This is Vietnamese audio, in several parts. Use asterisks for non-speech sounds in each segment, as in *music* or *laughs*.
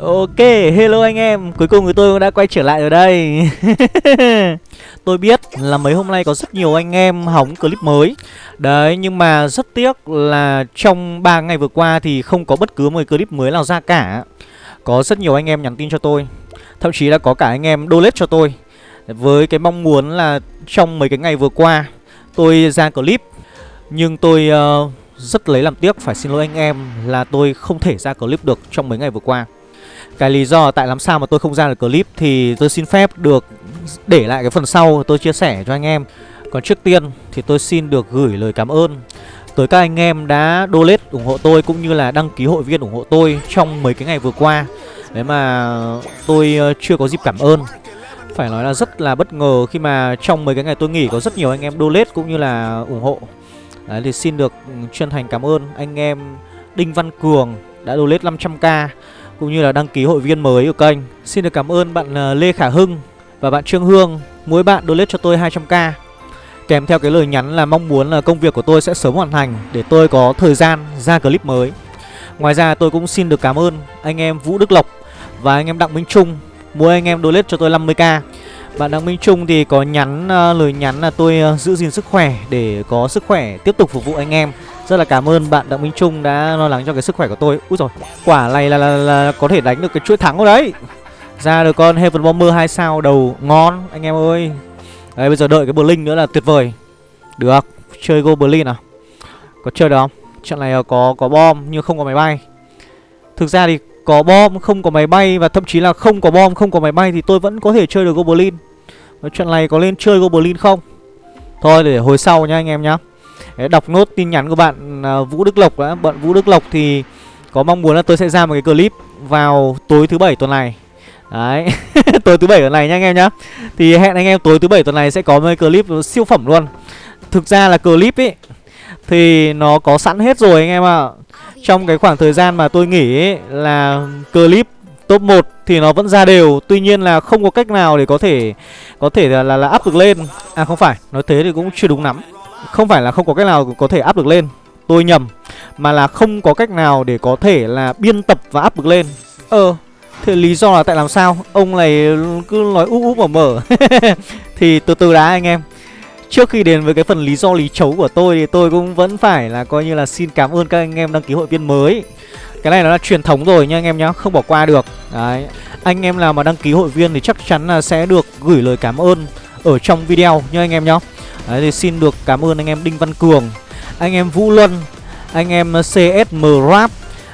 Ok, hello anh em. Cuối cùng thì tôi cũng đã quay trở lại ở đây. *laughs* Tôi biết là mấy hôm nay có rất nhiều anh em hóng clip mới. Đấy, nhưng mà rất tiếc là trong 3 ngày vừa qua thì không có bất cứ một clip mới nào ra cả. Có rất nhiều anh em nhắn tin cho tôi. Thậm chí là có cả anh em donate cho tôi. Với cái mong muốn là trong mấy cái ngày vừa qua Tôi ra clip. Nhưng tôi uh, rất lấy làm tiếc phải xin lỗi anh em là tôi không thể ra clip được trong mấy ngày vừa qua cái lý do tại làm sao mà tôi không ra được clip thì tôi xin phép được để lại cái phần sau tôi chia sẻ cho anh em. Còn trước tiên thì tôi xin được gửi lời cảm ơn tới các anh em đã donate ủng hộ tôi cũng như là đăng ký hội viên ủng hộ tôi trong mấy cái ngày vừa qua. Đấy mà tôi ờ, chưa có dịp cảm ơn. Phải nói là rất là bất ngờ khi mà trong mấy cái ngày tôi nghỉ có rất nhiều anh em donate cũng như là ủng hộ. Đấy, thì xin được chân thành cảm ơn anh em Đinh Văn Cường đã donate 500k cũng như là đăng ký hội viên mới của kênh. Xin được cảm ơn bạn à, Lê Khả Hưng và bạn Trương Hương, mỗi bạn donate cho tôi 200k. Kèm theo cái lời nhắn là mong muốn là công việc của tôi sẽ sớm hoàn thành để tôi có thời gian ra clip mới. Ngoài ra tôi cũng xin được cảm ơn anh em Vũ Đức Lộc và anh em Đặng Minh Trung, mỗi anh em donate cho tôi 50k. Bạn Đặng Minh Trung thì có nhắn uh, lời nhắn là tôi uh, giữ gìn sức khỏe để có sức khỏe tiếp tục phục vụ anh em rất là cảm ơn bạn Đặng Minh Trung đã lo lắng cho cái sức khỏe của tôi. Úi rồi quả này là, là, là có thể đánh được cái chuỗi thắng rồi đấy. Ra được con Heaven Bomber 2 sao đầu ngon anh em ơi. Đấy bây giờ đợi cái Blink nữa là tuyệt vời. Được chơi Go Berlin à? Có chơi được không? Trận này có có bom nhưng không có máy bay. Thực ra thì có bom không có máy bay Và thậm chí là không có bom không có máy bay Thì tôi vẫn có thể chơi được Goblin Trận này có lên chơi Goblin không? Thôi để hồi sau nha anh em nhá. Đấy, đọc nốt tin nhắn của bạn à, Vũ Đức Lộc đã. Bạn Vũ Đức Lộc thì có mong muốn là tôi sẽ ra một cái clip vào tối thứ bảy tuần này. Đấy *laughs* Tối thứ bảy tuần này nha anh em nhá. Thì hẹn anh em tối thứ bảy tuần này sẽ có một cái clip siêu phẩm luôn. Thực ra là clip ấy Thì nó có sẵn hết rồi anh em ạ. À. Trong cái khoảng thời gian mà tôi nghỉ ấy, là clip top 1 thì nó vẫn ra đều. Tuy nhiên là không có cách nào để có thể Có thể là, là, là up được lên. À không phải, nói thế thì cũng chưa đúng lắm không phải là không có cách nào có thể áp được lên. Tôi nhầm, Mà là không có cách nào để có thể là biên tập và áp được lên. Ờ Thế lý do là tại làm sao? Ông này cứ nói úp úp mở mở. *laughs* Thì từ từ đã anh em. Trước khi đến với cái phần lý do lý chấu của tôi Thì tôi cũng vẫn phải là coi như là xin cảm ơn các anh em đăng ký hội viên mới. Cái này nó là truyền thống rồi nha anh em nhá, Không bỏ qua được. Đấy, Anh em nào mà đăng ký hội viên thì chắc chắn là sẽ được gửi lời cảm ơn Ở trong video nha anh em nhá. Đấy thì xin được cảm ơn anh em Đinh Văn Cường Anh em Vũ Luân Anh em CSM Rap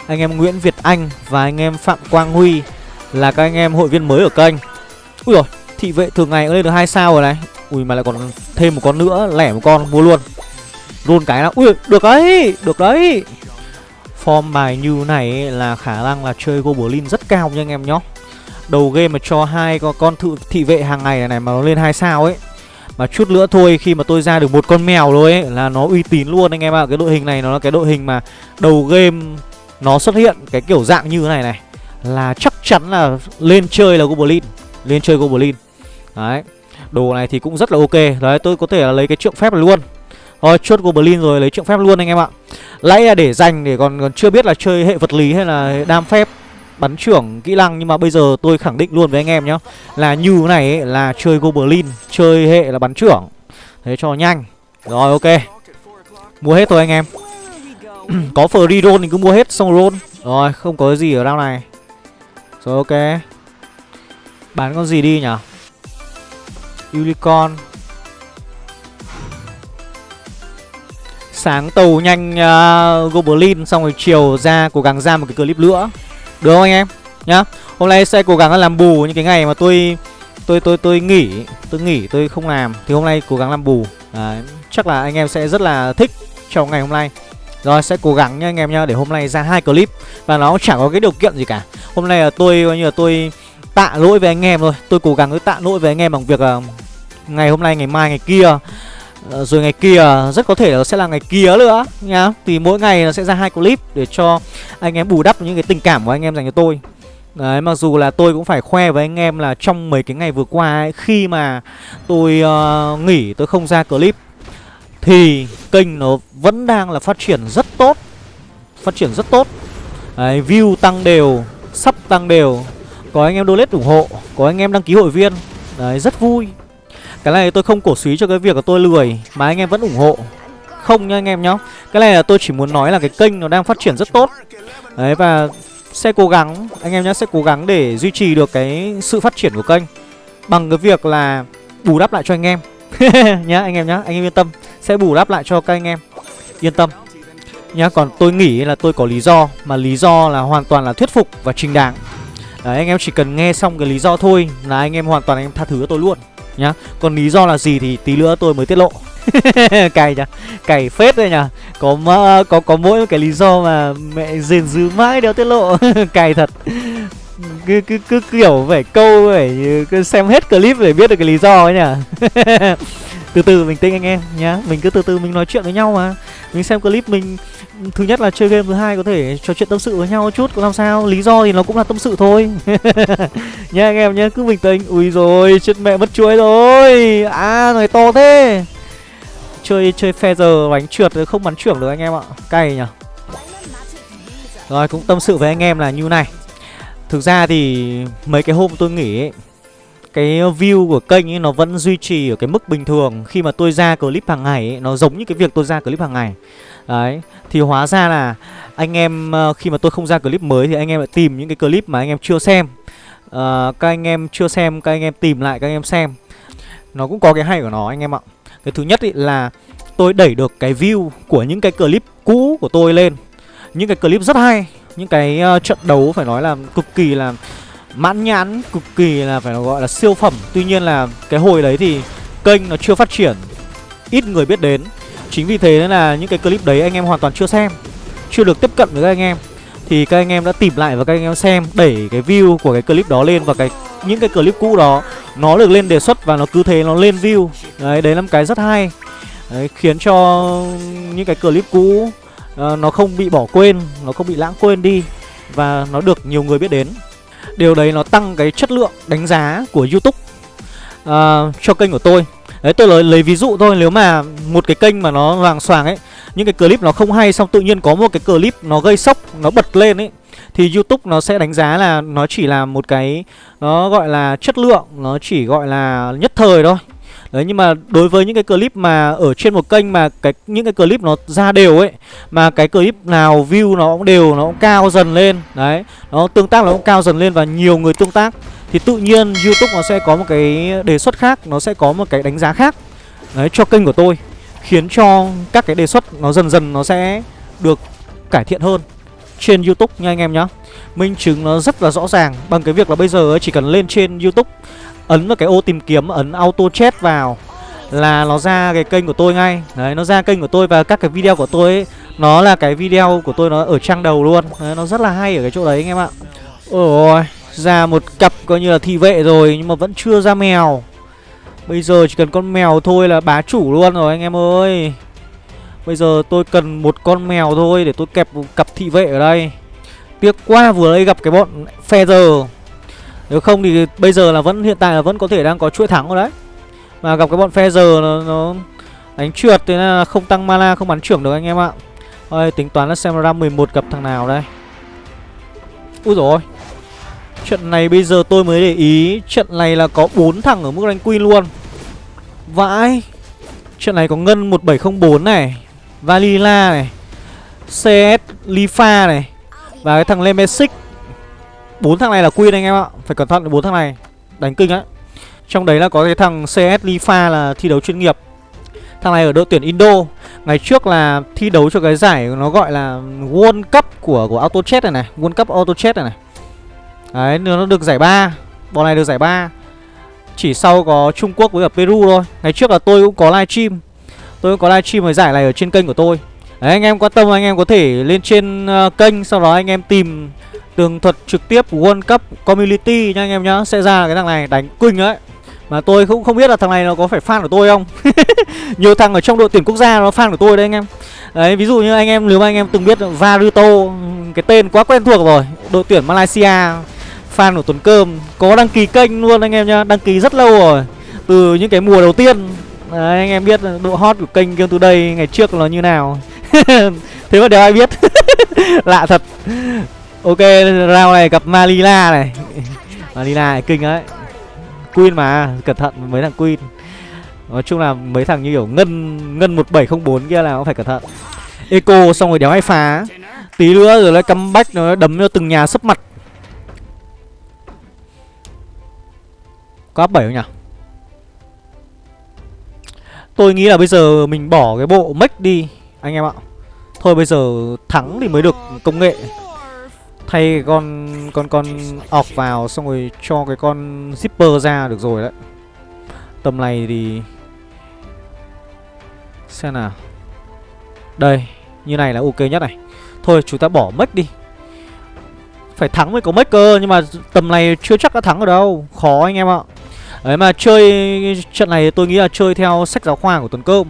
Anh em Nguyễn Việt Anh Và anh em Phạm Quang Huy Là các anh em hội viên mới ở kênh. Ui rồi thị vệ thường ngày lên được hai sao rồi này. Ui mà lại còn thêm một con nữa Lẻ một con mua luôn. Luôn cái nào. Ui được đấy Được đấy. Form bài như này là khả năng là chơi Goblin rất cao nha anh em nhá. Đầu game mà cho hai con, con thự, thị vệ hàng ngày này, này mà nó lên hai sao ấy mà chút nữa thôi khi mà tôi ra được một con mèo rồi ấy Là nó uy tín luôn anh em ạ. À. Cái đội hình này nó là cái đội hình mà đầu game Nó xuất hiện cái kiểu dạng như thế này này. Là chắc chắn là lên chơi là Goblin Lên chơi Goblin. Đấy Đồ này thì cũng rất là ok. Đấy tôi có thể là lấy cái trượng phép này luôn. Rồi chốt Goblin rồi lấy trượng phép luôn anh em ạ. Lấy là để dành để còn, còn chưa biết là chơi hệ vật lý hay là đam phép bắn trưởng kỹ năng nhưng mà bây giờ tôi khẳng định luôn với anh em nhá là như thế này ấy, là chơi goblin chơi hệ là bắn trưởng. Thế cho nhanh. Rồi ok. Mua hết thôi anh em. *clears throat* Có free roll thì cứ mua hết xong roll. Rồi không có gì ở đâu này. Rồi ok. Bán con gì đi nhỉ? Unicorn. Sáng tàu nhanh uh, goblin xong rồi chiều ra cố gắng ra một cái clip nữa được không anh em? Nhá. Hôm nay sẽ cố gắng làm bù những cái ngày mà tôi tôi tôi tôi nghỉ tôi nghỉ tôi không làm. Thì hôm nay cố gắng làm bù. Đấy, chắc là anh em sẽ rất là thích trong ngày hôm nay. Rồi sẽ cố gắng nha anh em nhá để hôm nay ra hai clip. Và nó chẳng có cái điều kiện gì cả. Hôm nay là tôi coi như là tôi tạ lỗi với anh em thôi. Tôi cố gắng tạ lỗi với anh em bằng việc là ngày hôm nay ngày mai ngày kia. Ờ, rồi ngày kia rất có thể là sẽ là ngày kia nữa nhá. Thì mỗi ngày nó sẽ ra hai clip để cho anh em bù đắp những cái tình cảm của anh em dành cho tôi. Đấy mặc dù là tôi cũng phải khoe với anh em là trong mấy cái ngày vừa qua ấy, Khi mà tôi uh, nghỉ tôi không ra clip Thì kênh nó vẫn đang là phát triển rất tốt Phát triển rất tốt. Đấy, view tăng đều sắp tăng đều có anh em donate ủng hộ có anh em đăng ký hội viên. Đấy rất vui. Cái này tôi không cổ suý cho cái việc của tôi lười mà anh em vẫn ủng hộ không nha anh em nhá. Cái này là tôi chỉ muốn nói là cái kênh nó đang phát triển rất tốt. Đấy và sẽ cố gắng anh em nhá sẽ cố gắng để duy trì được cái sự phát triển của kênh. Bằng cái việc là bù đắp lại cho anh em. *laughs* Nhá anh em nhá anh em yên tâm. Sẽ bù đắp lại cho các anh em. Yên tâm. Nhá còn tôi nghĩ là tôi có lý do mà lý do là hoàn toàn là thuyết phục và trình đáng Đấy, anh em chỉ cần nghe xong cái lý do thôi là anh em hoàn toàn anh em tha thứ cho tôi luôn nhá. Còn lý do là gì thì tí nữa tôi mới tiết lộ. *laughs* cày nhá cày phết đây nhá có có có mỗi cái lý do mà mẹ rền dứ mãi đéo tiết lộ. *laughs* Cày thật. Cứ, cứ cứ kiểu phải câu phải cứ xem hết clip để biết được cái lý do ấy nhá *laughs* từ từ mình tinh anh em nhá. Mình cứ từ từ mình nói chuyện với nhau mà. Mình xem clip mình thứ nhất là chơi game thứ hai có thể trò chuyện tâm sự với nhau chút cũng làm sao. Lý do thì nó cũng là tâm sự thôi. Nha anh em nhá cứ bình tĩnh. Ui rồi chết mẹ mất chuối rồi. À này to thế chơi chơi phe giờ bánh trượt không bắn trưởng được anh em ạ. Cay nhỉ? Rồi cũng tâm sự với anh em là như này. Thực ra thì mấy cái hôm tôi nghỉ ấy cái view của kênh ấy nó vẫn duy trì ở cái mức bình thường. Khi mà tôi ra clip hàng ngày ấy, nó giống như cái việc tôi ra clip hàng ngày. Đấy thì hóa ra là anh em ờ, khi mà tôi không ra clip mới thì anh em lại tìm những cái clip mà anh em chưa xem. Uh, các anh em chưa xem các anh em tìm lại các anh em xem. Nó cũng có cái hay của nó anh em ạ cái thứ nhất ý là tôi đẩy được cái view của những cái clip cũ của tôi lên. Những cái clip rất hay những cái uh, trận đấu phải nói là cực kỳ là mãn nhãn cực kỳ là phải gọi là siêu phẩm. Tuy nhiên là cái hồi đấy thì kênh nó chưa phát triển ít người biết đến. Chính vì thế nên là những cái clip đấy anh em hoàn toàn chưa xem chưa được tiếp cận với các anh em. Thì các anh em đã tìm lại và các anh em xem đẩy cái view của cái clip đó lên và cái những cái clip cũ đó nó được lên đề xuất và nó cứ thế nó lên view. Đấy đấy là một cái rất hay. Đấy, khiến cho những cái clip cũ uh, nó không bị bỏ quên nó không bị lãng quên đi và nó được nhiều người biết đến. Điều đấy nó tăng cái chất lượng đánh giá của youtube uh, cho kênh của tôi. Đấy tôi lấy, lấy ví dụ thôi nếu mà một cái kênh mà nó loàng xoàng ấy những cái clip nó không hay xong tự nhiên có một cái clip nó gây sốc nó bật lên ấy thì youtube nó sẽ đánh giá là nó chỉ là một cái nó gọi là chất lượng nó chỉ gọi là nhất thời thôi. Đấy nhưng mà đối với những cái clip mà ở trên một kênh mà cái những cái clip nó ra đều ấy Mà cái clip nào view nó cũng đều, nó cũng cao dần lên Đấy, nó tương tác nó cũng cao dần lên và nhiều người tương tác Thì tự nhiên Youtube nó sẽ có một cái đề xuất khác, nó sẽ có một cái đánh giá khác Đấy, cho kênh của tôi Khiến cho các cái đề xuất nó dần dần nó sẽ được cải thiện hơn trên Youtube nha anh em nhá. Minh chứng nó rất là rõ ràng Bằng cái việc là bây giờ chỉ cần lên trên Youtube ấn vào cái ô tìm kiếm ấn auto chat vào là nó ra cái kênh của tôi ngay. Đấy nó ra kênh của tôi và các cái video của tôi ấy nó là cái video của tôi nó ở trang đầu luôn. Đấy, nó rất là hay ở cái chỗ đấy anh em ạ. Ôi ra một cặp coi như là thị vệ rồi nhưng mà vẫn chưa ra mèo. Bây giờ chỉ cần con mèo thôi là bá chủ luôn rồi anh em ơi bây giờ tôi cần một con mèo thôi để tôi kẹp cặp thị vệ ở đây. Tiếc quá vừa đây gặp cái bọn feather. Nếu không thì bây giờ là vẫn hiện tại là vẫn có thể đang có chuỗi thắng rồi đấy. Mà gặp cái bọn feather nó, nó đánh trượt thế là không tăng mana không bắn trưởng được anh em ạ. Thôi tính toán là xem ra 11 gặp thằng nào đây. Úi rồi Trận này bây giờ tôi mới để ý Trận này là có 4 thằng ở mức rank queen luôn. Vãi. Trận này có Ngân 1704 này. Valila này CS Lifa này Và cái thằng Lemesic bốn thằng này là queen anh em ạ, phải cẩn thận bốn thằng này, đánh kinh á. Trong đấy là có cái thằng cs lifa là thi đấu chuyên nghiệp. Thằng này ở đội tuyển indo. Ngày trước là thi đấu cho cái giải nó gọi là world cup của của auto Chess này này, world cup auto Chess này này. Đấy, nó được giải ba, bọn này được giải ba. Chỉ sau có trung quốc với ở peru thôi. Ngày trước là tôi cũng có livestream tôi có livestream với giải này ở trên kênh của tôi. Đấy anh em quan tâm anh em có thể lên trên uh, kênh sau đó anh em tìm tường thuật trực tiếp World Cup Community nha anh em nhá. Sẽ ra cái thằng này đánh quỳnh đấy Mà tôi cũng không biết là thằng này nó có phải fan của tôi không. *laughs* Nhiều thằng ở trong đội tuyển quốc gia nó fan của tôi đấy anh em. Đấy ví dụ như anh em nếu mà anh em từng biết Varuto Cái tên quá quen thuộc rồi Đội tuyển Malaysia Fan của Tuấn Cơm Có đăng ký kênh luôn anh em nhá Đăng ký rất lâu rồi. Từ những cái mùa đầu tiên Đấy, anh em biết độ hot của kênh Game Today ngày trước nó như nào. *laughs* Thế mà đều ai biết? *laughs* Lạ thật. Ok, round này gặp Malila này. *laughs* Malila này, kinh đấy. Queen mà, cẩn thận, mấy thằng Queen. Nói chung là mấy thằng như kiểu Ngân Ngân 1704 kia là cũng phải cẩn thận. Eco xong rồi đéo hay phá. Tí nữa rồi lại comeback, nó đấm cho từng nhà sấp mặt. Có áp 7 không nhỉ? Tôi nghĩ là bây giờ mình bỏ cái bộ mech đi, Anh em ạ. Thôi bây giờ thắng thì mới được công nghệ. Thay con con con ọc vào xong rồi cho cái con zipper ra được rồi đấy. Tầm này thì Xem nào. Đây, Như này là ok nhất này. Thôi, chúng ta bỏ mech đi. Phải thắng mới có mech cơ, Nhưng mà tầm này chưa chắc đã thắng ở đâu. Khó anh em ạ. Đấy mà chơi trận này tôi nghĩ là chơi theo sách giáo khoa của Tuấn Cơm.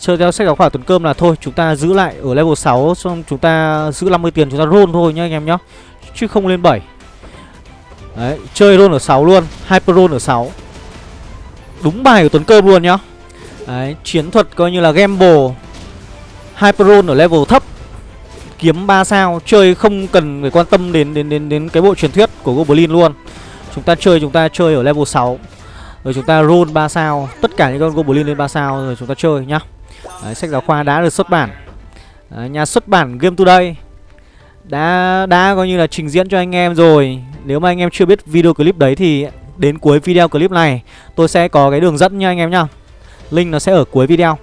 Chơi theo sách giáo khoa Tuấn Cơm là thôi, Chúng ta giữ lại ở level 6 Xong chúng ta giữ 50 tiền chúng ta roll thôi nhá anh em nhá. Chứ không lên 7 Đấy, chơi roll ở 6 luôn, Hyper roll ở 6 Đúng bài của Tuấn Cơm luôn nhá. Đấy, chiến thuật coi như là gamble. Hyper roll ở level thấp. Kiếm 3 sao, Chơi không cần phải quan tâm đến đến đến đến cái bộ truyền thuyết của Goblin luôn. Chúng ta chơi chúng ta chơi ở level 6 Rồi chúng ta roll 3 sao. Tất cả những con Goblin lên 3 sao rồi chúng ta chơi nhá. Đấy, Sách giáo khoa đã được xuất bản. Đấy, Nhà xuất bản Game Today đã đã coi như là trình diễn cho anh em rồi. Nếu mà anh em chưa biết video clip đấy thì đến cuối video clip này Tôi sẽ có cái đường dẫn nha anh em nhá. Link nó sẽ ở cuối video.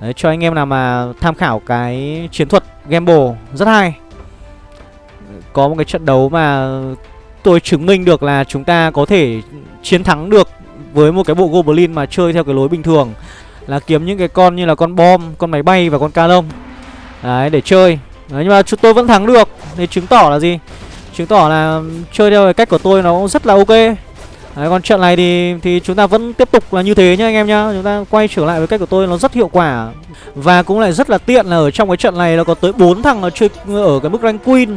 Đấy, cho anh em nào mà tham khảo cái chiến thuật gamble rất hay. Có một cái trận đấu mà tôi chứng minh được là chúng ta có thể chiến thắng được với một cái bộ Goblin mà chơi theo cái lối bình thường. Là kiếm những cái con như là con bom, con máy bay và con ca lông Đấy, để chơi. Đấy, nhưng mà chúng tôi vẫn thắng được. Thì chứng tỏ là gì? Chứng tỏ là chơi theo cái cách của tôi nó cũng rất là ok. Đấy, còn trận này thì thì chúng ta vẫn tiếp tục là như thế nhá anh em nhá. Chúng ta quay trở lại với cách của tôi nó rất hiệu quả. Và cũng lại rất là tiện là ở trong cái trận này nó có tới 4 thằng nó chơi ở cái mức rank queen.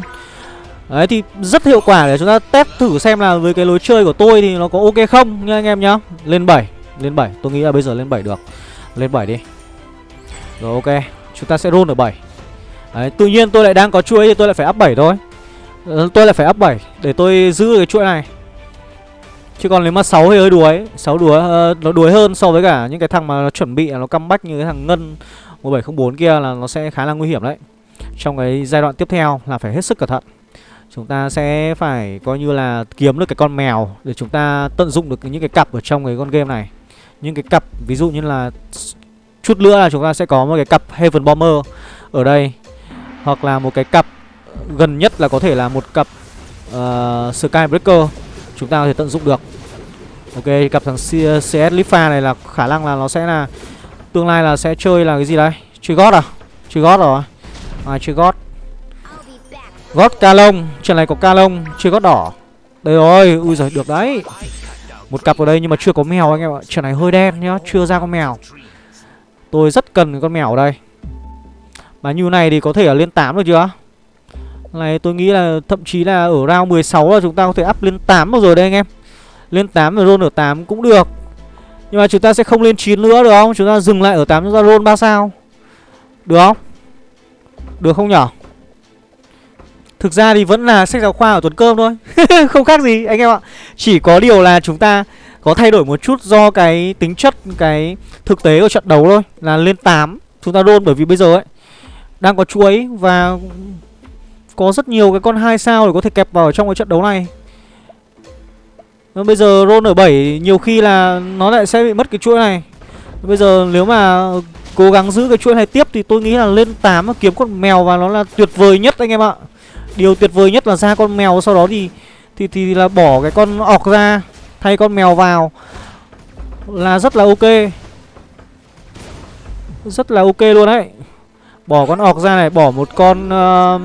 Đấy thì rất hiệu quả để chúng ta test thử xem là với cái lối chơi của tôi thì nó có ok không nha anh em nhá. Lên 7, lên 7, tôi nghĩ là bây giờ lên 7 được. Lên 7 đi. Rồi ok, chúng ta sẽ roll ở 7 Đấy, tự nhiên tôi lại đang có chuỗi thì tôi lại phải up 7 thôi. Ờ, tôi lại phải up 7 để tôi giữ cái chuỗi này. Chứ còn nếu mà 6 thì hơi đuối. 6 đuối, uh, nó đuối hơn so với cả những cái thằng mà nó chuẩn bị nó comeback như cái thằng Ngân 1704 kia là nó sẽ khá là nguy hiểm đấy. Trong cái giai đoạn tiếp theo là phải hết sức cẩn thận. Chúng ta sẽ phải coi như là kiếm được cái con mèo Để chúng ta tận dụng được những cái cặp ở trong cái con game này. Những cái cặp ví dụ như là Chút nữa là chúng ta sẽ có một cái cặp Heaven Bomber ở đây Hoặc là một cái cặp gần nhất là có thể là một cặp uh, Skybreaker Chúng ta có thể tận dụng được. Ok, cặp thằng CS Lifa này là khả năng là nó sẽ là Tương lai là sẽ chơi là cái gì đấy Chơi gót à? Chơi gót rồi. À chơi gót Gót ca lông Trận này có ca lông, Chưa gót đỏ. Đây rồi, Ui giời, được đấy. Một cặp ở đây nhưng mà chưa có mèo anh em ạ. Trận này hơi đen nhá, Chưa ra con mèo. Tôi rất cần con mèo ở đây. Mà như này thì có thể ở lên 8 được chưa? Này, tôi nghĩ là thậm chí là ở round 16 là chúng ta có thể up lên 8 được rồi đây anh em. Lên 8 rồi roll ở 8 cũng được. Nhưng mà chúng ta sẽ không lên 9 nữa được không? Chúng ta dừng lại ở 8 chúng ta roll 3 sao. Được không? Được không nhở? Thực ra thì vẫn là sách giáo khoa ở Tuấn Cơm thôi. *laughs* Không khác gì, anh em ạ. Chỉ có điều là chúng ta có thay đổi một chút do cái tính chất, cái thực tế của trận đấu thôi, Là lên 8 Chúng ta đôn bởi vì bây giờ ấy, Đang có chuối và Có rất nhiều cái con 2 sao để có thể kẹp vào trong cái trận đấu này. Bây giờ roll ở 7 nhiều khi là nó lại sẽ bị mất cái chuỗi này. Bây giờ nếu mà cố gắng giữ cái chuỗi này tiếp thì tôi nghĩ là lên 8 kiếm con mèo và nó là tuyệt vời nhất, anh em ạ. Điều tuyệt vời nhất là ra con mèo sau đó thì thì thì là bỏ cái con ọc ra thay con mèo vào là rất là ok. Rất là ok luôn đấy. Bỏ con ọc ra này, bỏ một con uh,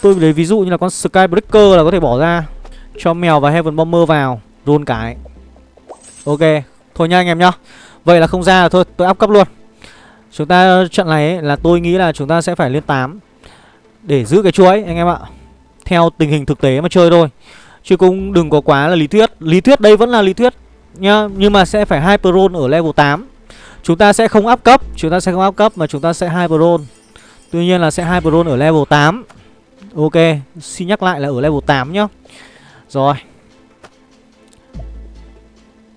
tôi lấy ví dụ như là con Skybreaker là có thể bỏ ra cho mèo và Heaven Bomber vào, run cái. Ok, thôi nha anh em nhá. Vậy là không ra là thôi, tôi áp cấp luôn. Chúng ta trận này ấy, là tôi nghĩ là chúng ta sẽ phải lên 8 để giữ cái chuỗi, anh em ạ. Theo tình hình thực tế mà chơi thôi. Chứ cũng đừng có quá là lý thuyết. Lý thuyết đây vẫn là lý thuyết nhá. Nhưng mà sẽ phải hai pro ở level 8 Chúng ta sẽ không áp cấp. Chúng ta sẽ không áp cấp mà chúng ta sẽ hai pro. Tuy nhiên là sẽ hai pro ở level 8 Ok, Xin nhắc lại là ở level 8 nhá. Rồi.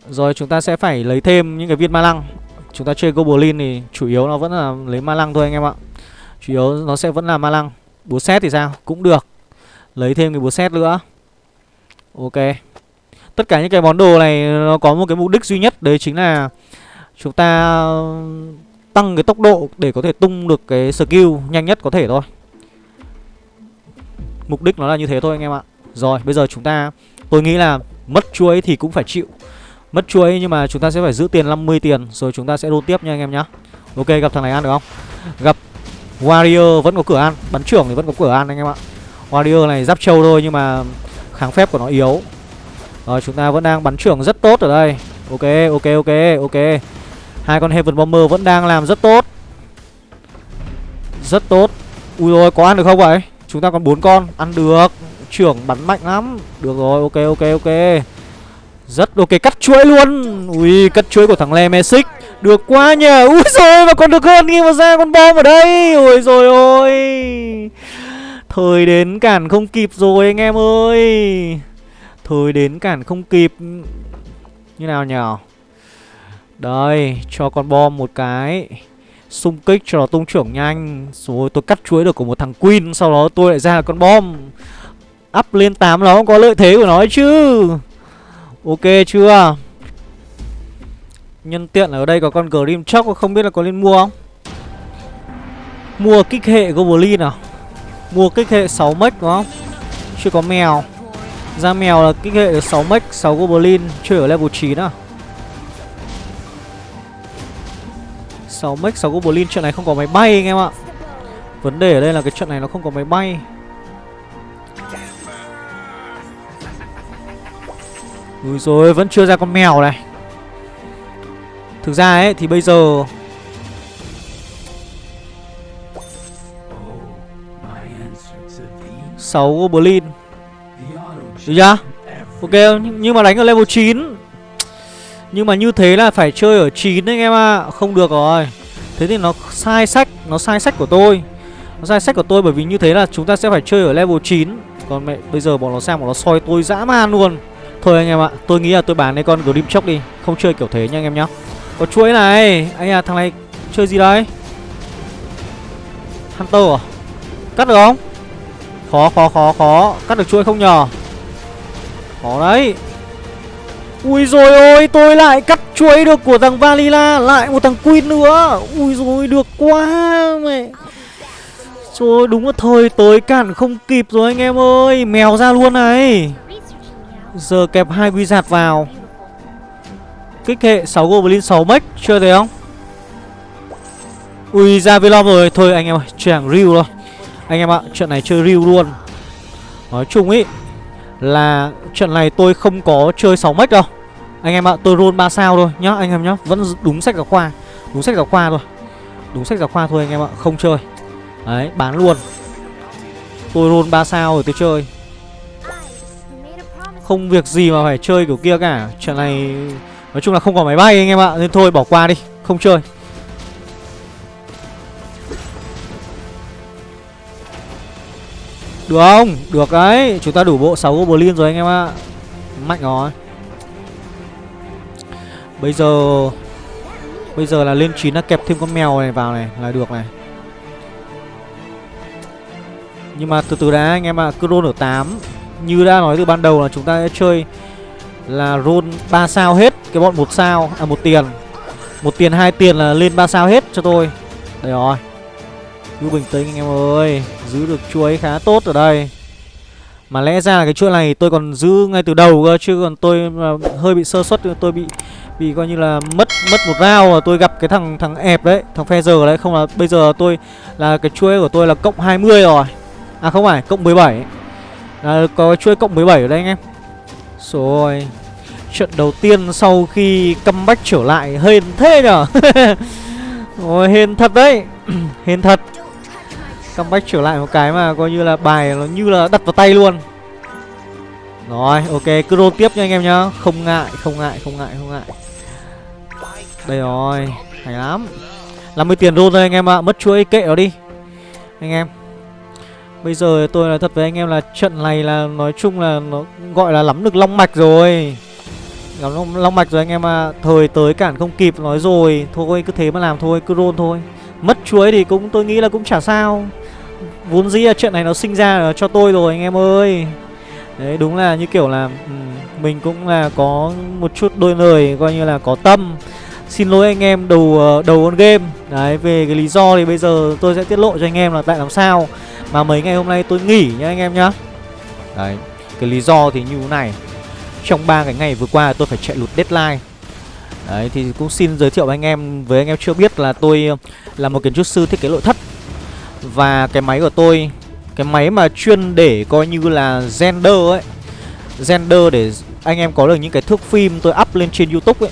Rồi chúng ta sẽ phải lấy thêm những cái viên ma lăng. Chúng ta chơi Goblin thì chủ yếu nó vẫn là lấy ma lăng thôi anh em ạ. Chủ yếu nó sẽ vẫn là ma lăng. Búa xét thì sao? Cũng được. Lấy thêm cái búa xét nữa. Ok. Tất cả những cái món đồ này, nó có một cái mục đích duy nhất, Đấy chính là Chúng ta tăng cái tốc độ để có thể tung được cái skill nhanh nhất có thể thôi. Mục đích nó là như thế thôi anh em ạ. Rồi, bây giờ chúng ta, Tôi nghĩ là mất chuối thì cũng phải chịu. Mất chuối nhưng mà chúng ta sẽ phải giữ tiền 50 tiền, Rồi chúng ta sẽ đôn tiếp nha anh em nhá. Ok, gặp thằng này ăn được không? Gặp Warrior vẫn có cửa ăn Bắn trưởng thì vẫn có cửa ăn anh em ạ. Warrior này giáp trâu thôi nhưng mà Kháng phép của nó yếu. Rồi, chúng ta vẫn đang bắn trưởng rất tốt ở đây. Ok ok ok ok. Hai con Heaven Bomber vẫn đang làm rất tốt. Rất tốt. Ui rồi có ăn được không vậy? Chúng ta còn bốn con, Ăn được. Trưởng bắn mạnh lắm. Được rồi, ok ok ok. Rất ok, cắt chuỗi luôn. Ui, cắt chuỗi của thằng Le Mesic được quá nhờ. Ui rồi mà còn được hơn khi mà ra con bom ở đây. Ôi rồi ôi. Thời đến cản không kịp rồi anh em ơi. Thời đến cản không kịp. Như nào nhở Đây, Cho con bom một cái. Xung kích cho nó tung trưởng nhanh. Rồi tôi cắt chuối được của một thằng Queen, Sau đó tôi lại ra con bom. Up lên 8 nó có lợi thế của nó chứ. Ok chưa? Nhân tiện ở đây có con Grim Chalk Không biết là có nên mua không? Mua kích hệ Goblin à? Mua kích hệ 6 mech đúng không? Chưa có mèo. Ra mèo là kích hệ 6 mech 6 Goblin, Chơi ở level 9 à? 6 mech 6 Goblin, Trận này không có máy bay anh em ạ. Vấn đề ở đây là cái trận này nó không có máy bay. Ui rồi vẫn chưa ra con mèo này. Thực ra ấy thì bây giờ sáu Goblin Được chưa? Ok, nhưng mà đánh ở level 9 Nhưng mà như thế là phải chơi ở 9 đấy anh em ạ. À. Không được rồi. Thế thì nó sai sách Nó sai sách của tôi. Nó sai sách của tôi bởi vì như thế là chúng ta sẽ phải chơi ở level 9 Còn mẹ bây giờ bọn nó sang bọn nó soi tôi dã man luôn. Thôi anh em ạ Tôi nghĩ là tôi bán cái con Grim Chóc đi. Không chơi kiểu thế nha anh em nhá. Có chuỗi này. Anh à thằng này chơi gì đấy? Hunter à? Cắt được không? Khó khó khó khó. Cắt được chuỗi không nhờ? Khó đấy. Ui rồi ôi, tôi lại cắt chuỗi được của thằng Valila, Lại một thằng Queen nữa. Ui rồi được quá mẹ. Rồi, đúng là thời tới cản không kịp rồi anh em ơi. Mèo ra luôn này. Giờ kẹp hai quy giạt vào. Kích hệ 6 Goblin 6 mech, chưa thấy không? Ui, ra Velom rồi. Thôi anh em ơi chẳng Ryu thôi. Anh em ạ, trận này chơi Ryu luôn. Nói chung ý, Là trận này tôi không có chơi 6 mech đâu. Anh em ạ, tôi roll 3 sao thôi nhá, Anh em nhá. Vẫn đúng sách giáo khoa, Đúng sách giáo khoa thôi. Đúng sách giáo khoa thôi anh em ạ, Không chơi. Đấy, bán luôn. Tôi roll 3 sao rồi tôi chơi. Không việc gì mà phải chơi kiểu kia cả. Trận này Nói chung là không có máy bay anh em ạ, Nên thôi bỏ qua đi, Không chơi. Được không? Được đấy, Chúng ta đủ bộ 6 Goblin rồi anh em ạ. Mạnh rồi. Bây giờ Bây giờ là lên 9 là kẹp thêm con mèo này vào này, Là được này. Nhưng mà từ từ đã anh em ạ, Cứ roll ở 8 như đã nói từ ban đầu là chúng ta sẽ chơi là roll 3 sao hết cái bọn một sao à một tiền. Một tiền, hai tiền là lên ba sao hết cho tôi. Đây rồi. Cứ bình tĩnh, anh em ơi, giữ được chuối khá tốt ở đây. Mà lẽ ra là cái chuỗi này tôi còn giữ ngay từ đầu cơ, chứ còn tôi hơi bị sơ suất, tôi bị bị coi như là mất mất một round và tôi gặp cái thằng thằng ẹp đấy, thằng phe giờ đấy. Không là bây giờ tôi là cái chuỗi của tôi là cộng 20 rồi. À không phải, cộng 17 là Có chuỗi cộng 17 ở đây anh em. Rồi. Trận đầu tiên sau khi comeback trở lại, Hên thế nhở? *laughs* Ôi, hên thật đấy. *clears throat* Hên thật. Comeback trở lại một cái mà coi như là bài nó như là đặt vào tay luôn. Rồi, ok, cứ roll tiếp nha anh em nhá. Không ngại không ngại không ngại không ngại. Đây rồi, Hay lắm. 50 tiền roll thôi anh em ạ, Mất chuỗi kệ nó đi. Anh em. Bây giờ tôi nói thật với anh em là trận này là nói chung là nó gọi là lắm được long mạch rồi. Lắm long, long mạch rồi anh em à Thời tới cản không kịp nói rồi Thôi cứ thế mà làm thôi, cứ roll thôi. Mất chuối thì cũng tôi nghĩ là cũng chả sao. Vốn dĩ là trận này nó sinh ra là cho tôi rồi anh em ơi. Đấy đúng là như kiểu là Mình cũng là có một chút đôi lời Coi như là có tâm. Xin lỗi anh em đầu ờ, đầu con game. Đấy về cái lý do thì bây giờ tôi sẽ tiết lộ cho anh em là tại làm sao. Mà mấy ngày hôm nay tôi nghỉ nhá anh em nhá. Đấy cái lý do thì như thế này. Trong ba cái ngày vừa qua tôi phải chạy lụt deadline. Đấy thì cũng xin giới thiệu với anh em Với anh em chưa biết là tôi là một kiến trúc sư thiết kế nội thất. Và cái máy của tôi Cái máy mà chuyên để coi như là gender ấy gender để anh em có được những cái thước phim tôi up lên trên youtube ấy.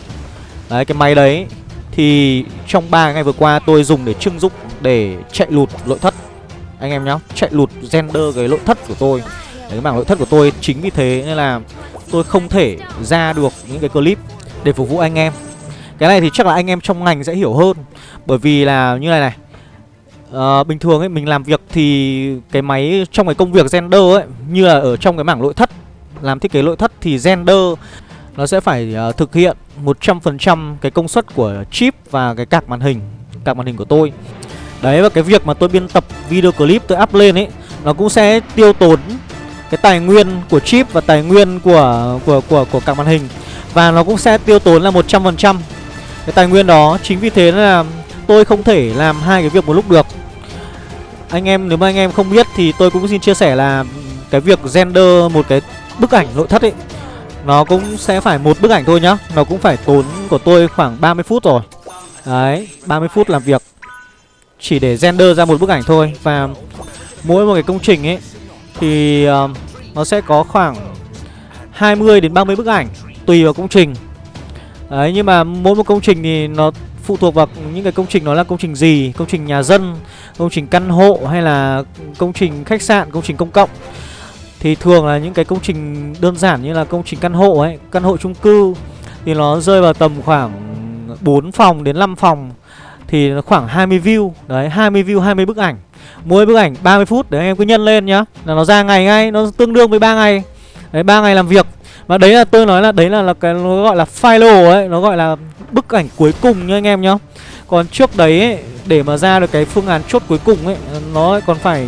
Đấy cái máy đấy Thì trong 3 ngày vừa qua tôi dùng để trưng dụng Để chạy lụt nội thất. Anh em nhá Chạy lụt gender cái nội thất của tôi. Đấy, Cái mảng nội thất của tôi Chính vì thế nên là tôi không thể ra được những cái clip Để phục vụ anh em. Cái này thì chắc là anh em trong ngành sẽ hiểu hơn. Bởi vì là như này này à, Bình thường ấy mình làm việc thì Cái máy trong cái công việc render ấy Như là ở trong cái mảng nội thất Làm thiết kế nội thất thì render nó sẽ phải uh, thực hiện 100% cái công suất của chip và cái cạc màn hình cạc màn hình của tôi. Đấy và cái việc mà tôi biên tập video clip tôi up lên ấy Nó cũng sẽ tiêu tốn cái tài nguyên của chip và tài nguyên của của của của các màn hình. Và nó cũng sẽ tiêu tốn là 100% cái tài nguyên đó, Chính vì thế là tôi không thể làm hai cái việc một lúc được. Anh em, nếu mà anh em không biết thì tôi cũng xin chia sẻ là Cái việc render một cái bức ảnh nội thất ấy, nó cũng sẽ phải một bức ảnh thôi nhá. Nó cũng phải tốn của tôi khoảng 30 phút rồi. Đấy 30 phút làm việc. Chỉ để render ra một bức ảnh thôi. Và mỗi một cái công trình ấy thì uh, nó sẽ có khoảng 20 đến 30 bức ảnh Tùy vào công trình. Đấy nhưng mà mỗi một công trình thì nó phụ thuộc vào những cái công trình nó là công trình gì Công trình nhà dân, công trình căn hộ hay là công trình khách sạn, công trình công cộng. Thì thường là những cái công trình đơn giản như là công trình căn hộ ấy Căn hộ chung cư Thì nó rơi vào tầm khoảng 4 phòng đến 5 phòng Thì nó khoảng 20 view. Đấy 20 view 20 bức ảnh. Mỗi bức ảnh 30 phút để anh em cứ nhân lên nhá. Là nó ra ngày ngay Nó tương đương với 3 ngày. Đấy 3 ngày làm việc. Và đấy là tôi nói là đấy là, là cái nó gọi là final ấy Nó gọi là bức ảnh cuối cùng nha anh em nhá. Còn trước đấy ấy, để mà ra được cái phương án chốt cuối cùng ấy Nó còn phải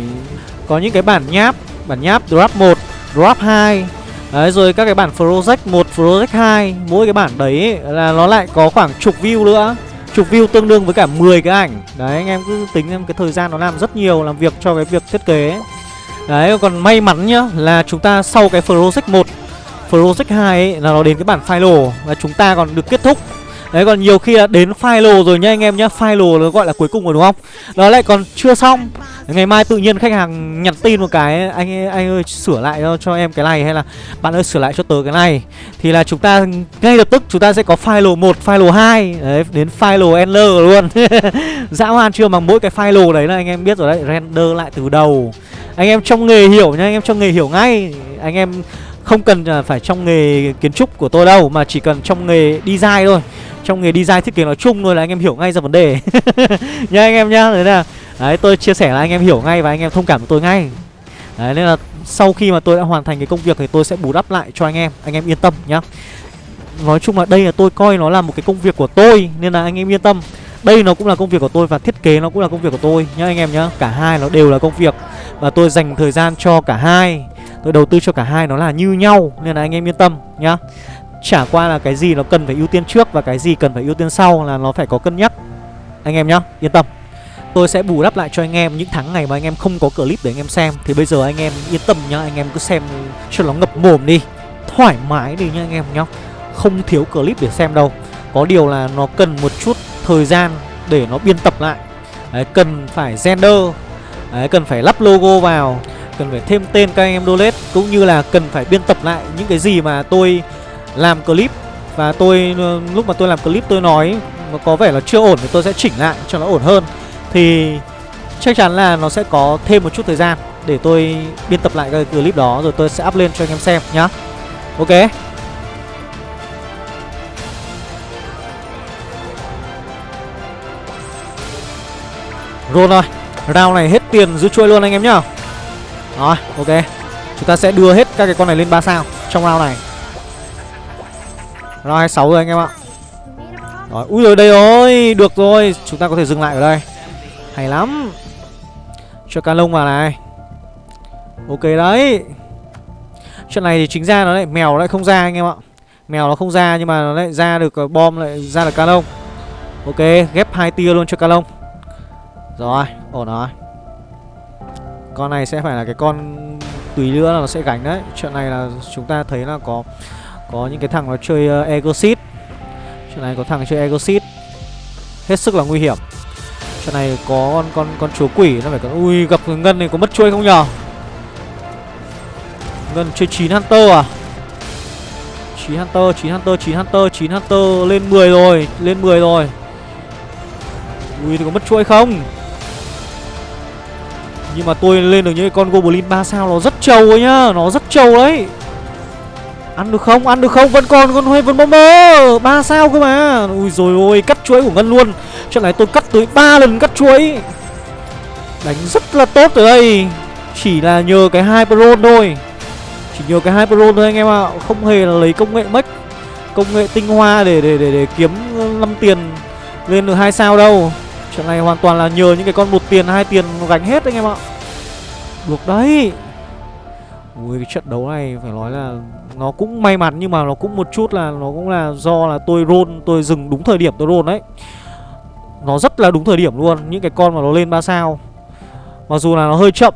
có những cái bản nháp Bản nháp drop 1, drop 2 Đấy rồi các cái bản project 1, project 2 Mỗi cái bản đấy ấy, là nó lại có khoảng chục view nữa. Chục view tương đương với cả 10 cái ảnh. Đấy anh em cứ tính em cái thời gian nó làm rất nhiều Làm việc cho cái việc thiết kế. Đấy còn may mắn nhá Là chúng ta sau cái project 1 Project 2 ấy, là nó đến cái bản final. Và chúng ta còn được kết thúc. Đấy còn nhiều khi là đến final rồi nhá anh em nhá Final nó gọi là cuối cùng rồi đúng không? Đó lại còn chưa xong. Ngày mai tự nhiên khách hàng nhắn tin một cái Anh anh ơi sửa lại cho, cho em cái này Hay là bạn ơi sửa lại cho tớ cái này. Thì là chúng ta ngay lập tức chúng ta sẽ có file 1, file 2 Đấy đến file ender luôn. *laughs* Dã man chưa mà mỗi cái file đấy là anh em biết rồi đấy Render lại từ đầu. Anh em trong nghề hiểu nha Anh em trong nghề hiểu ngay. Anh em không cần à, phải trong nghề kiến trúc của tôi đâu, Mà chỉ cần trong nghề design thôi. Trong nghề design thiết kế nói chung thôi là anh em hiểu ngay ra vấn đề. *laughs* Nha anh em nhá Đấy là, Đấy, tôi chia sẻ là anh em hiểu ngay và anh em thông cảm với tôi ngay. Đấy, nên là sau khi mà tôi đã hoàn thành cái công việc thì tôi sẽ bù đắp lại cho anh em Anh em yên tâm nhá. Nói chung là đây là tôi coi nó là một cái công việc của tôi, Nên là anh em yên tâm. Đây nó cũng là công việc của tôi và thiết kế nó cũng là công việc của tôi nhá anh em nhá. Cả hai nó đều là công việc Và tôi dành thời gian cho cả hai. Tôi đầu tư cho cả hai nó là như nhau Nên là anh em yên tâm nhá. Chả qua là cái gì nó cần phải ưu tiên trước Và cái gì cần phải ưu tiên sau là nó phải có cân nhắc. Anh em nhá, yên tâm. Tôi sẽ bù đắp lại cho anh em những tháng ngày mà anh em không có clip để anh em xem. Thì bây giờ anh em yên tâm nhá Anh em cứ xem cho nó ngập mồm đi. Thoải mái đi nhá anh em nhá. Không thiếu clip để xem đâu. Có điều là nó cần một chút thời gian để nó biên tập lại. Đấy, cần phải gender, Đấy, cần phải lắp logo vào. Cần phải thêm tên các anh em donate Cũng như là cần phải biên tập lại những cái gì mà tôi làm clip Và tôi ờ, lúc mà tôi làm clip tôi nói nó có vẻ là chưa ổn thì tôi sẽ chỉnh lại cho nó ổn hơn thì chắc chắn là nó sẽ có thêm một chút thời gian để tôi biên tập lại cái clip đó, rồi tôi sẽ up lên cho anh em xem nhá. Ok. rồi rồi. Round này hết tiền giữ chuỗi luôn anh em nhá. Rồi, ok. Chúng ta sẽ đưa hết các cái con này lên 3 sao Trong round này. Round 26 rồi, anh em ạ. Rồi, ui rồi, đây rồi. Được rồi, Chúng ta có thể dừng lại ở đây. Hay lắm. Cho cá lông vào này. Ok đấy. Chuyện này thì chính ra nó lại, mèo lại không ra anh em ạ. Mèo nó không ra nhưng mà nó lại ra được ờ, bom lại ra được canon Ok, ghép hai tia luôn cho canon Rồi, ổn rồi. Con này sẽ phải là cái con Tùy nữa là nó sẽ gánh đấy. Chuyện này là chúng ta thấy là có Có những cái thằng nó chơi uh, Egosit. Chuyện này có thằng chơi Egosit. Hết sức là nguy hiểm. Chuyện này có con con con chúa quỷ nó phải có ui gặp ngân này có mất chuôi không nhờ? Ngân chơi 9 Hunter à? 9 Hunter, 9 Hunter, 9 Hunter, 9 Hunter. Lên 10 rồi, lên 10 rồi. Ui thì có mất chuỗi không? Nhưng mà tôi lên được những con Goblin 3 sao nó rất trâu ấy nhá, nó rất trâu đấy. Ăn được không? Ăn được không? Vẫn còn con Heaven Bomber 3 sao cơ mà. Ui rồi ôi, cắt chuỗi của Ngân luôn. Trận này tôi cắt tới 3 lần cắt chuỗi. Đánh rất là tốt ở đây. Chỉ là nhờ cái Hyperon thôi. Chỉ nhờ cái Hyperon thôi anh em ạ à. Không hề là lấy công nghệ mech Công nghệ tinh hoa để để để, để kiếm 5 tiền Lên được hai sao đâu Trận này hoàn toàn là nhờ những cái con một tiền, hai tiền gánh hết anh em ạ. Được đấy. Ui, cái trận đấu này phải nói là Nó cũng may mắn nhưng mà nó cũng một chút là, Nó cũng là do là tôi roll, Tôi dừng đúng thời điểm tôi roll đấy. Nó rất là đúng thời điểm luôn, Những cái con mà nó lên 3 sao. Mặc dù là nó hơi chậm,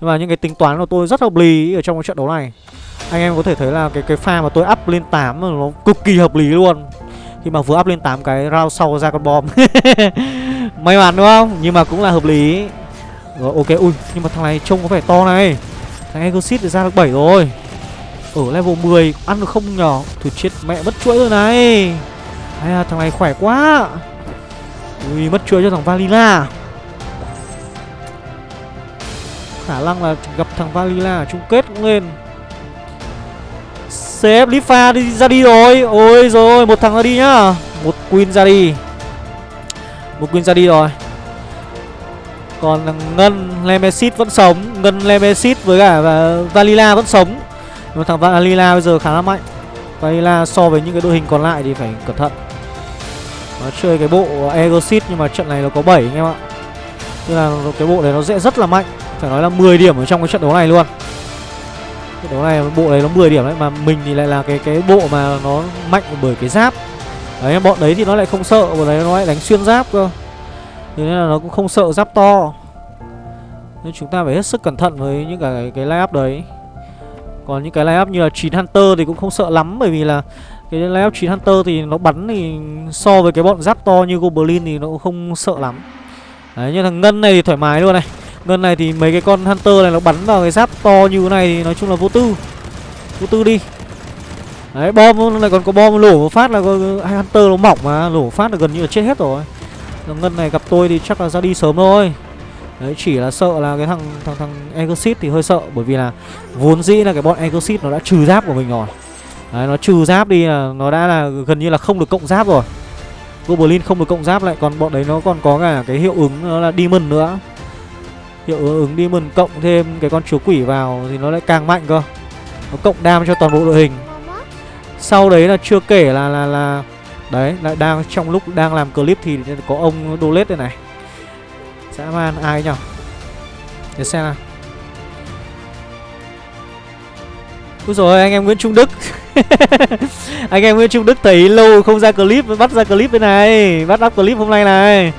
nhưng mà những cái tính toán của tôi rất hợp lý ở trong cái trận đấu này. Anh em có thể thấy là cái cái pha mà tôi up lên 8 nó cực kỳ hợp lý luôn. Khi mà vừa up lên 8 cái round sau ra con bom May mắn đúng không? Nhưng mà cũng là hợp lý. Rồi ok, ui nhưng mà thằng này trông có vẻ to này. Thằng Egosit thì ra được 7 rồi. Ở level 10 ăn được không nhỏ. Thôi chết mẹ mất chuỗi rồi này. Hay à, thằng này khỏe quá. Ui mất chuỗi cho thằng Valila. Khả năng là gặp thằng Valila ở chung kết cũng lên. CF Lifa đi ra đi rồi. Ôi rồi một thằng ra đi nhá. Một Queen ra đi. Một Queen ra đi rồi. Còn Ngân Lemesit vẫn sống. Ngân Lemesit với cả Valila vẫn sống. Nhưng mà thằng Valila bây giờ khá là mạnh. Valila so với những cái đội hình còn lại thì phải cẩn thận. Nó chơi cái bộ Egosit nhưng mà trận này nó có 7 anh em ạ. Tức là cái bộ này nó dễ rất là mạnh. Phải nói là 10 điểm ở trong cái trận đấu này luôn cái đấu này, bộ đấy nó 10 điểm đấy, mà mình thì lại là cái cái bộ mà nó mạnh bởi cái giáp. Đấy, bọn đấy thì nó lại không sợ, bọn đấy nó lại đánh xuyên giáp cơ. Thế nên là nó cũng không sợ giáp to. Nên chúng ta phải hết sức cẩn thận với những cái cái line up đấy. Còn những cái line up như là 9 Hunter thì cũng không sợ lắm, bởi vì là cái line up 9 Hunter thì nó bắn thì so với cái bọn giáp to như Goblin thì nó cũng không sợ lắm. Đấy, như thằng Ngân này thì thoải mái luôn này. Ngân này thì mấy cái con Hunter này nó bắn vào cái giáp to như thế này thì nói chung là vô tư Vô tư đi Đấy, bom này còn có bom lổ một phát là hai Hunter nó mỏng mà, Lổ phát là gần như là chết hết rồi Ngân này gặp tôi thì chắc là ra đi sớm thôi Đấy, chỉ là sợ là cái thằng thằng thằng Exit thì hơi sợ, bởi vì là vốn dĩ là cái bọn Exit nó đã trừ giáp của mình rồi. Đấy, nó trừ giáp đi là nó đã là gần như là không được cộng giáp rồi. Goblin không được cộng giáp lại, còn bọn đấy nó còn có cả cái hiệu ứng nó là Demon nữa. Hiệu ứng Demon cộng thêm cái con chúa quỷ vào thì nó lại càng mạnh cơ. Nó cộng đam cho toàn bộ đội hình. Sau đấy là chưa kể là là là đấy, lại đang trong lúc đang làm clip thì có ông Dolet đây này. Dã man ai nhở Để xem nào Úi rồi anh em Nguyễn Trung Đức *laughs* Anh em Nguyễn Trung Đức thấy lâu không ra clip, Bắt ra clip bên này, Bắt up clip hôm nay này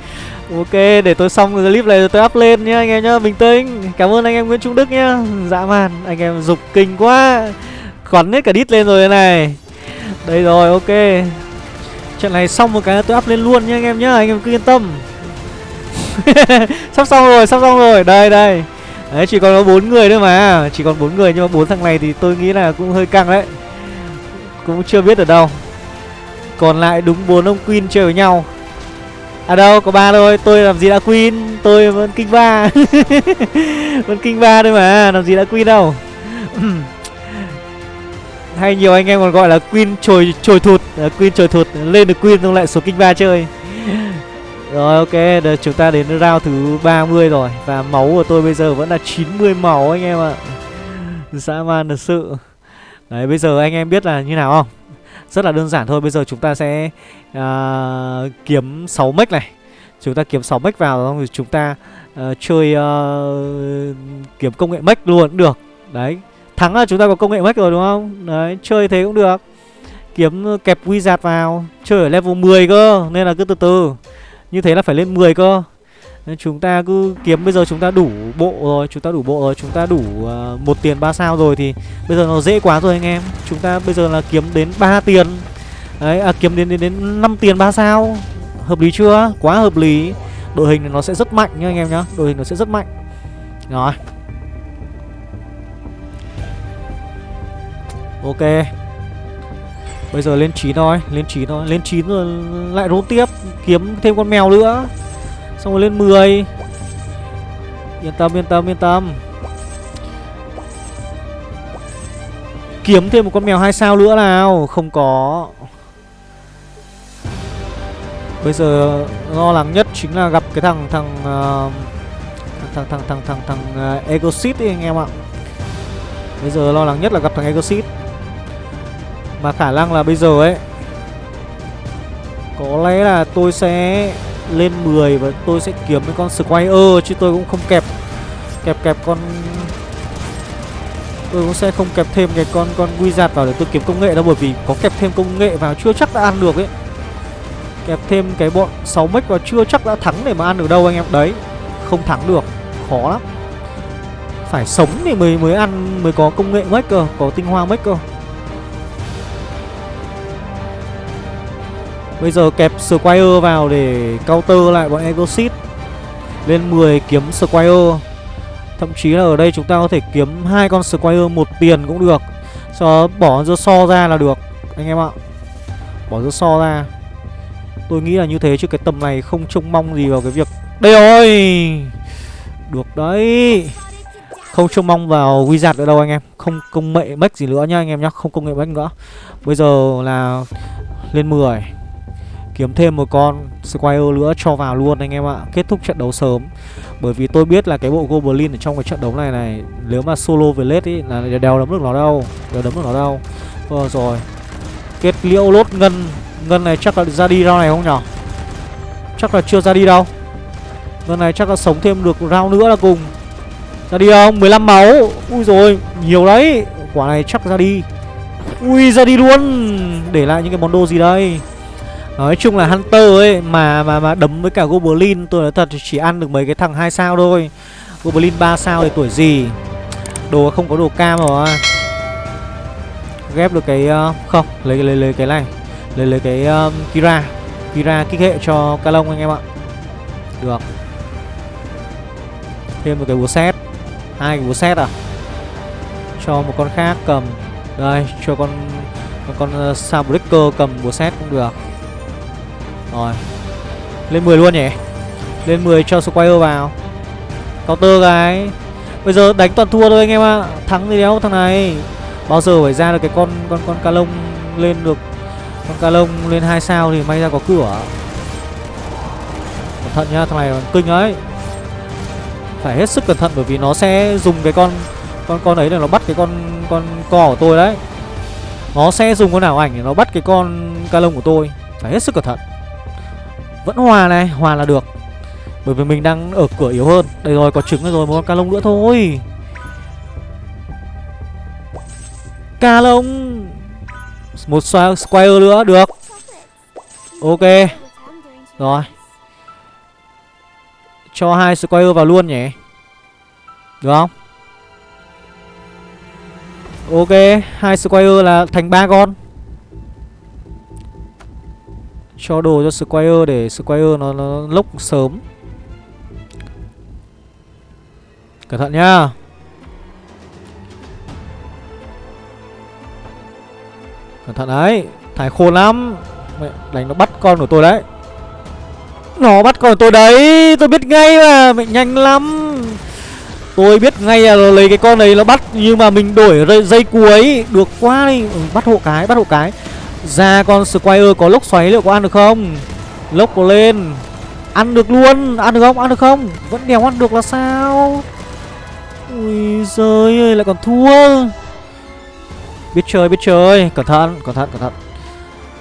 Ok, để tôi xong clip này rồi tôi up lên nhá, anh em nhá, Bình tĩnh. Cảm ơn anh em Nguyễn Trung Đức nhá. Dã man, anh em dục kinh quá. Khoắn hết cả đít lên rồi này. Đây rồi, ok. Trận này xong một cái tôi up lên luôn nhá, anh em nhá, Anh em cứ yên tâm. *laughs* Sắp xong rồi, sắp xong rồi. Đây đây. Đấy, chỉ còn có bốn người nữa mà. Chỉ còn bốn người, nhưng mà bốn thằng này thì tôi nghĩ là cũng hơi căng đấy. Cũng chưa biết ở đâu. Còn lại đúng bốn ông queen chơi với nhau à đâu có ba thôi. Tôi làm gì đã queen tôi vẫn kinh ba. *laughs* Vẫn kinh ba thôi mà làm gì đã queen đâu. *clears throat* Hay nhiều anh em còn gọi là queen trồi trồi thụt. À, queen trồi thụt lên được queen xong lại số kinh ba chơi. *laughs* Rồi ok, được, chúng ta đến round thứ 30 rồi. Và máu của tôi bây giờ vẫn là 90 máu anh em ạ. Dã man thật sự. Đấy bây giờ anh em biết là như nào không? Rất là đơn giản thôi Bây giờ chúng ta sẽ uh, kiếm 6 mech này. Chúng ta kiếm 6 mech vào Xong rồi chúng ta uh, chơi uh, kiếm công nghệ mech luôn cũng được. Đấy Thắng là chúng ta có công nghệ mech rồi đúng không? Đấy chơi thế cũng được. Kiếm kẹp wizard vào Chơi ở level 10 cơ Nên là cứ từ từ. Như thế là phải lên 10 cơ nên chúng ta cứ kiếm bây giờ chúng ta đủ bộ rồi Chúng ta đủ bộ rồi Chúng ta đủ uh, một tiền ba sao rồi Thì bây giờ nó dễ quá rồi anh em. Chúng ta bây giờ là kiếm đến 3 tiền. Đấy à kiếm đến đến, đến 5 tiền ba sao. Hợp lý chưa? Quá hợp lý. Đội hình nó sẽ rất mạnh nhá anh em nhá. Đội hình nó sẽ rất mạnh. Rồi. Ok. Bây giờ lên 9 thôi Lên 9 thôi. Lên 9 rồi lại roll tiếp Kiếm thêm con mèo nữa. Xong rồi lên 10 Yên tâm yên tâm yên tâm Kiếm thêm một con mèo hai sao nữa nào Không có Bây giờ lo lắng nhất chính là gặp cái thằng thằng uh, thằng thằng thằng thằng thằng uh, ờ, Egosit ấy anh em ạ. Bây giờ lo lắng nhất là gặp thằng Egosit. Mà khả năng là bây giờ ấy Có lẽ là tôi sẽ lên 10 và tôi sẽ kiếm cái con Squire, chứ tôi cũng không kẹp kẹp kẹp con tôi cũng sẽ không kẹp thêm cái con con wizard vào để tôi kiếm công nghệ đâu, bởi vì có kẹp thêm công nghệ vào chưa chắc đã ăn được ấy. Kẹp thêm cái bọn 6 mech vào chưa chắc đã thắng để mà ăn được đâu anh em. Đấy, không thắng được, khó lắm. Phải sống thì mới mới ăn, mới có công nghệ mech cơ, có tinh hoa mech cơ. Bây giờ kẹp Squire vào để counter lại bọn Egosit Lên 10 kiếm Squire. Thậm chí là ở đây chúng ta có thể kiếm hai con Squire một tiền cũng được. Sau đó bỏ dưa so ra là được, Anh em ạ. Bỏ dưa so ra. Tôi nghĩ là như thế chứ cái tầm này không trông mong gì vào cái việc Đây rồi! Được đấy. Không trông mong vào Wizard nữa đâu anh em. Không công nghệ mech gì nữa nhá anh em nhá. Không công nghệ mech nữa. Bây giờ là lên 10 Kiếm thêm một con Squire nữa cho vào luôn anh em ạ. Kết thúc trận đấu sớm. Bởi vì tôi biết là cái bộ Goblin ở trong cái trận đấu này này, Nếu mà solo về lết ý là đèo đấm được nó đâu Đèo đấm được nó đâu Ờ vâng, rồi. Kết liễu lốt ngân Ngân này chắc là ra đi round này không nhở? Chắc là chưa ra đi đâu. Ngân này chắc là sống thêm được round nữa là cùng. Ra đi không? 15 máu. Ui rồi nhiều đấy. Quả này chắc ra đi. Ui, ra đi luôn. Để lại những cái món đồ gì đây? Nói chung là Hunter ấy mà mà mà đấm với cả Goblin tôi nói thật chỉ ăn được mấy cái thằng hai sao thôi. Goblin 3 sao thì tuổi gì. Đồ không có đồ cam rồi. Ghép được cái uh, không, lấy lấy lấy cái này. Lấy lấy cái um, Kira. Kira kích hệ cho Calong anh em ạ. Được. Thêm một cái búa xét. Hai cái búa xét à? Cho một con khác cầm. Đây, cho con con, con ờ, uh, Sabreaker cầm búa xét cũng được. Rồi. Lên 10 luôn nhỉ? Lên 10 cho Squire vào. Counter cái. Bây giờ đánh toàn thua thôi anh em ạ. Thắng thì đéo thằng này. Bao giờ phải ra được cái con con con ca lông lên được? Con ca lông lên 2 sao thì may ra có cửa. Cẩn thận nhá, thằng này kinh ấy. Phải hết sức cẩn thận bởi vì nó sẽ dùng cái con Con con ấy để nó bắt cái con con cò của tôi đấy. Nó sẽ dùng con nào ảnh để nó bắt cái con ca lông của tôi. Phải hết sức cẩn thận vẫn hòa này, hòa là được. Bởi vì mình đang ở cửa yếu hơn. Đây rồi, có trứng rồi, một con ca lông nữa thôi. Ca lông. Một square nữa, được. Ok. Rồi. Cho hai square vào luôn nhỉ. Được không? Ok hai square là thành ba con cho đồ cho Squire để Squire nó, nó lốc sớm. Cẩn thận nhá. Cẩn thận đấy Thải khôn lắm. Mẹ, Đánh nó bắt con của tôi đấy. Nó bắt con của tôi đấy Tôi biết ngay mà Mẹ nhanh lắm. Tôi biết ngay là lấy cái con này nó bắt Nhưng mà mình đổi dây cuối. Được quá đi. Ừ, Bắt hộ cái Bắt hộ cái ra con Squire có lốc xoáy liệu có ăn được không? Lốc có lên. Ăn được luôn. Ăn được không? Ăn được không? Vẫn đèo ăn được là sao? Ui giời ơi, lại còn thua. Biết chơi biết chơi. Cẩn thận cẩn thận cẩn thận.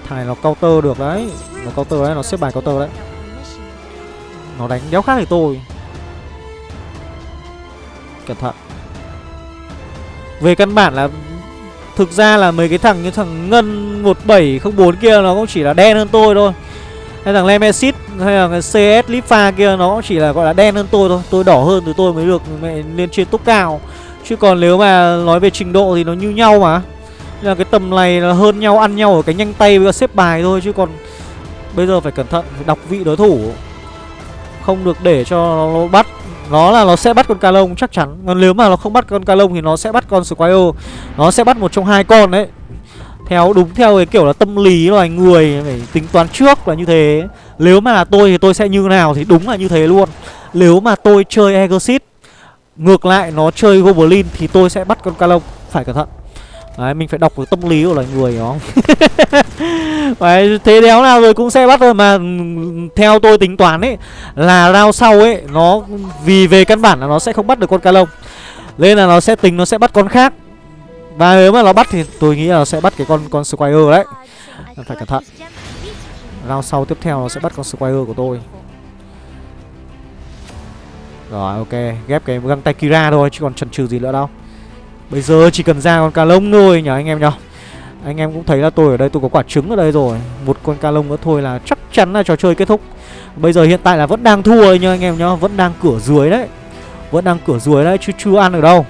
Thằng này nó counter được đấy. Nó counter đấy, nó xếp bài counter đấy. Nó đánh đéo khác thì tôi. Cẩn thận. Về căn bản là Thực ra là mấy cái thằng như thằng Ngân 1704 kia nó cũng chỉ là đen hơn tôi thôi. Hay thằng Lemesis hay là cái CS Lifa kia nó cũng chỉ là gọi là đen hơn tôi thôi. Tôi đỏ hơn thì tôi mới được mẹ lên trên top cao. Chứ còn nếu mà nói về trình độ thì nó như nhau mà. Nên là cái tầm này là hơn nhau, ăn nhau ở cái nhanh tay với xếp bài thôi. Chứ còn bây giờ phải cẩn thận, phải đọc vị đối thủ. Không được để cho nó bắt nó là nó sẽ bắt con ca lông chắc chắn. Còn nếu mà nó không bắt con ca lông thì nó sẽ bắt con Squire. Nó sẽ bắt một trong hai con đấy. Theo, đúng theo cái kiểu là tâm lý loài người, phải tính toán trước là như thế. Nếu mà là tôi thì tôi sẽ như nào thì đúng là như thế luôn. Nếu mà tôi chơi Exit ngược lại nó chơi Goblin thì tôi sẽ bắt con Calong phải cẩn thận. Đấy, mình phải đọc cái tâm lý của loài người đó. *laughs* Đấy, thế đéo nào rồi cũng sẽ bắt rồi mà theo tôi tính toán ấy là round sau ấy nó vì về căn bản là nó sẽ không bắt được con Calong nên là nó sẽ tính nó sẽ bắt con khác. Và nếu mà nó bắt thì tôi nghĩ là nó sẽ bắt cái con con Squire đấy. Phải cẩn thận. Round sau tiếp theo nó sẽ bắt con Squire của tôi. Rồi ok. Ghép cái găng tay Kira thôi Chứ còn chần chừ gì nữa đâu. Bây giờ chỉ cần ra con ca lông thôi nhỉ anh em nhỉ? Anh em cũng thấy là tôi ở đây tôi có quả trứng ở đây rồi. Một con ca lông nữa thôi là chắc chắn là trò chơi kết thúc. Bây giờ hiện tại là vẫn đang thua nhá anh em nhá Vẫn đang cửa dưới đấy. Vẫn đang cửa dưới đấy, chứ chưa ăn được đâu.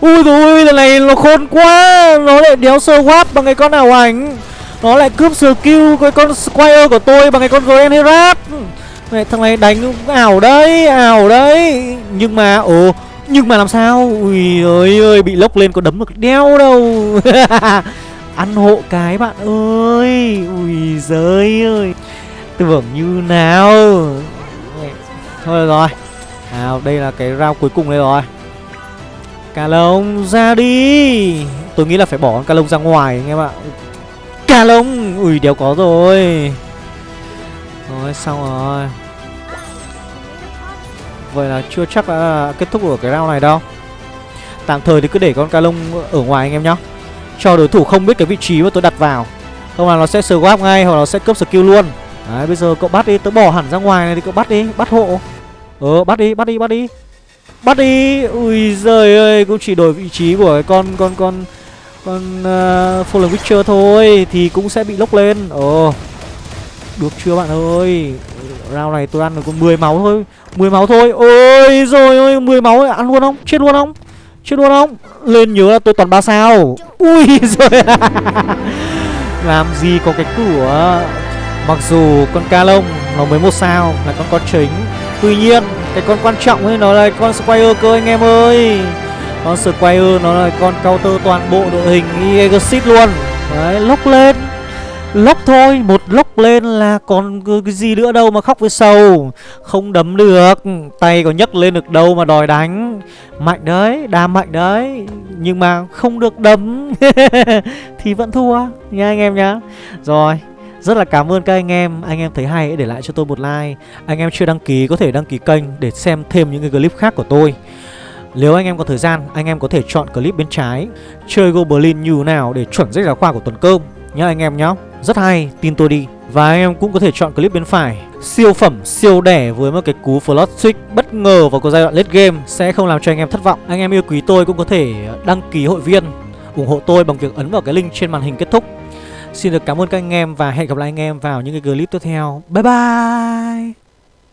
Ui rồi lần này nó khôn quá. Nó lại đéo sơ wap bằng cái con nào ảnh. Nó lại cướp skill cái con Squire của tôi bằng cái con Grand Herat Mẹ, thằng này đánh ảo đấy Ảo đấy. Nhưng mà, ồ nhưng mà làm sao? Ui ơi ơi, Bị lốc lên có đấm được đeo đâu. *laughs* Ăn hộ cái bạn ơi. Ui giới ơi. Tưởng như nào? Thôi rồi. À đây là cái round cuối cùng đây rồi. Cà lông ra đi. Tôi nghĩ là phải bỏ con cà lông ra ngoài anh em ạ. Cà lông! Ui, đéo có rồi. Rồi, xong rồi. Vậy là chưa chắc đã kết thúc ở cái round này đâu. Tạm thời thì cứ để con ca lông ở ngoài anh em nhá. Cho đối thủ không biết cái vị trí mà tôi đặt vào. Không là nó sẽ swap ngay hoặc là nó sẽ cướp skill luôn. Đấy bây giờ cậu bắt đi, tớ bỏ hẳn ra ngoài này thì cậu bắt đi, bắt hộ. Ờ bắt đi, bắt đi, bắt đi. Bắt đi. Ui giời ơi Cũng chỉ đổi vị trí của cái con Con con Con uh, Fallen Witcher thôi Thì cũng sẽ bị lốc lên. Ồ Được chưa bạn ơi? Round này tôi ăn được có 10 máu thôi. 10 máu thôi. Ôi rồi ơi 10 máu ăn luôn không? Chết luôn không? Chết luôn không? Lên nhớ là tôi toàn 3 sao. Ui *laughs* rồi. Làm gì có cái cửa Mặc dù con ca lông Nó mới một sao Là con con chính. Tuy nhiên, cái con quan trọng ấy nó là con Squire cơ anh em ơi. Con Squire nó là con counter toàn bộ đội hình egosit luôn. Đấy, lốc lên. Lốc thôi, Một lốc lên là còn cái gì nữa đâu mà khóc với sầu. Không đấm được, Tay có nhấc lên được đâu mà đòi đánh. Mạnh đấy Đam mạnh đấy, Nhưng mà không được đấm. *laughs* Thì vẫn thua, nha anh em nhá. Rồi, rất là cảm ơn các anh em. Anh em thấy hay hãy để lại cho tôi một like. Anh em chưa đăng ký, có thể đăng ký kênh Để xem thêm những cái clip khác của tôi. Nếu anh em có thời gian, Anh em có thể chọn clip bên trái. Chơi Goblin như nào để chuẩn sách giáo khoa của tuần cơm. Nhá anh em nhá Rất hay, tin tôi đi Và anh em cũng có thể chọn clip bên phải Siêu phẩm, siêu đẻ với một cái cú Flood Switch bất ngờ vào cái giai đoạn late game Sẽ không làm cho anh em thất vọng Anh em yêu quý tôi cũng có thể đăng ký hội viên ủng hộ tôi bằng việc ấn vào cái link trên màn hình kết thúc Xin được cảm ơn các anh em và hẹn gặp lại anh em vào những cái clip tiếp theo. Bye bye!